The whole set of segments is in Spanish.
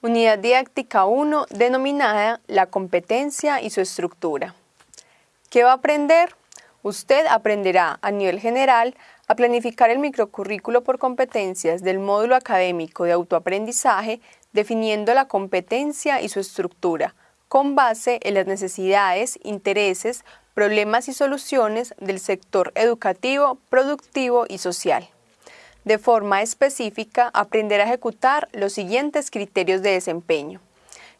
Unidad didáctica 1 denominada La competencia y su estructura. ¿Qué va a aprender? Usted aprenderá a nivel general a planificar el microcurrículo por competencias del módulo académico de autoaprendizaje definiendo la competencia y su estructura, con base en las necesidades, intereses, problemas y soluciones del sector educativo, productivo y social. De forma específica, aprender a ejecutar los siguientes criterios de desempeño.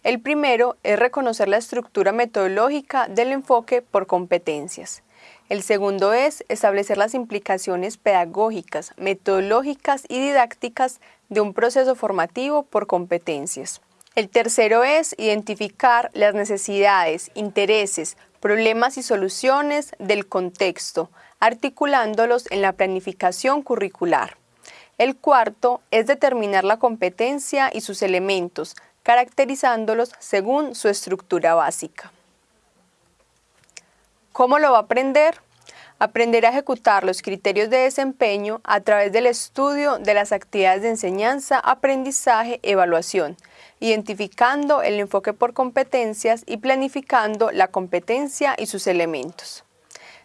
El primero es reconocer la estructura metodológica del enfoque por competencias. El segundo es establecer las implicaciones pedagógicas, metodológicas y didácticas de un proceso formativo por competencias. El tercero es identificar las necesidades, intereses, problemas y soluciones del contexto, articulándolos en la planificación curricular. El cuarto es determinar la competencia y sus elementos, caracterizándolos según su estructura básica. ¿Cómo lo va a aprender? Aprender a ejecutar los criterios de desempeño a través del estudio de las actividades de enseñanza, aprendizaje, evaluación, identificando el enfoque por competencias y planificando la competencia y sus elementos.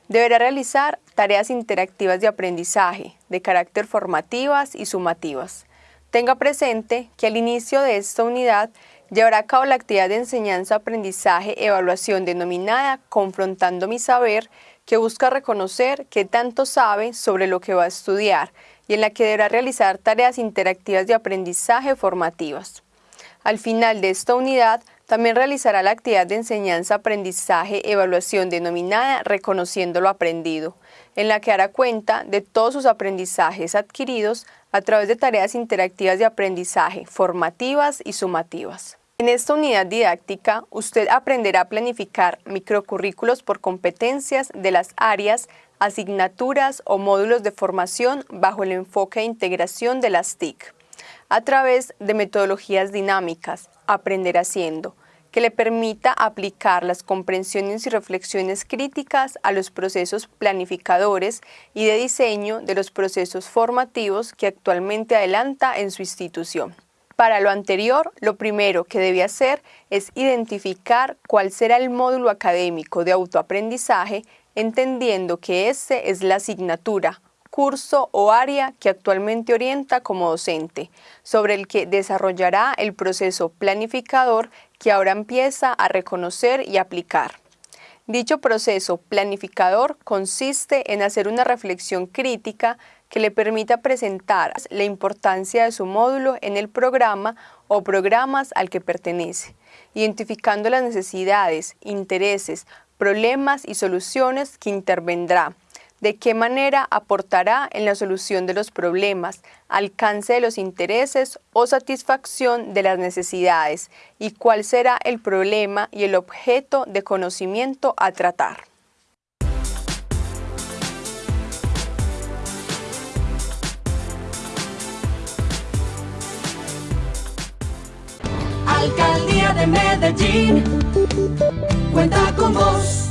Deberá realizar tareas interactivas de aprendizaje, de carácter formativas y sumativas. Tenga presente que al inicio de esta unidad llevará a cabo la actividad de enseñanza-aprendizaje-evaluación denominada Confrontando mi saber, que busca reconocer qué tanto sabe sobre lo que va a estudiar y en la que deberá realizar tareas interactivas de aprendizaje formativas. Al final de esta unidad, también realizará la actividad de enseñanza, aprendizaje, evaluación denominada Reconociendo lo aprendido, en la que hará cuenta de todos sus aprendizajes adquiridos a través de tareas interactivas de aprendizaje, formativas y sumativas. En esta unidad didáctica, usted aprenderá a planificar microcurrículos por competencias de las áreas, asignaturas o módulos de formación bajo el enfoque de integración de las TIC, a través de metodologías dinámicas, aprender haciendo, que le permita aplicar las comprensiones y reflexiones críticas a los procesos planificadores y de diseño de los procesos formativos que actualmente adelanta en su institución. Para lo anterior, lo primero que debe hacer es identificar cuál será el módulo académico de autoaprendizaje, entendiendo que ese es la asignatura, curso o área que actualmente orienta como docente, sobre el que desarrollará el proceso planificador que ahora empieza a reconocer y aplicar. Dicho proceso planificador consiste en hacer una reflexión crítica que le permita presentar la importancia de su módulo en el programa o programas al que pertenece, identificando las necesidades, intereses, problemas y soluciones que intervendrá, de qué manera aportará en la solución de los problemas, alcance de los intereses o satisfacción de las necesidades y cuál será el problema y el objeto de conocimiento a tratar. Alcaldía de Medellín cuenta con vos.